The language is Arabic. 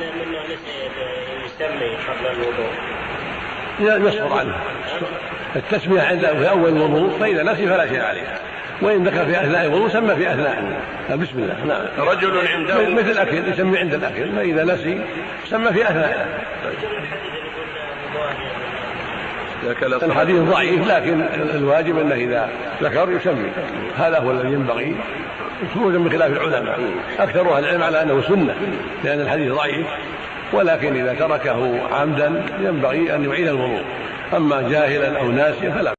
منه يسمي قبل الوضوء. يصبر عنه. التسمية عند في أول الوضوء فإذا نسي فلا شيء عليه وإن ذكر في أثناء الوضوء سمى في أثناء. بسم الله. نعم. رجل عنده مثل الأكل يسمي عند الأكل فإذا نسي سمى في أثناء. الحديث ضعيف لكن الواجب أنه إذا ذكر يسمي. هذا هو الذي ينبغي خروجا من خلاف العلماء. أكثر أهل العلم على أنه سنة لأن الحديث ضعيف. ولكن إذا تركه عمدا ينبغي أن يعيد الوضوء. أما جاهلا أو ناسيا فلا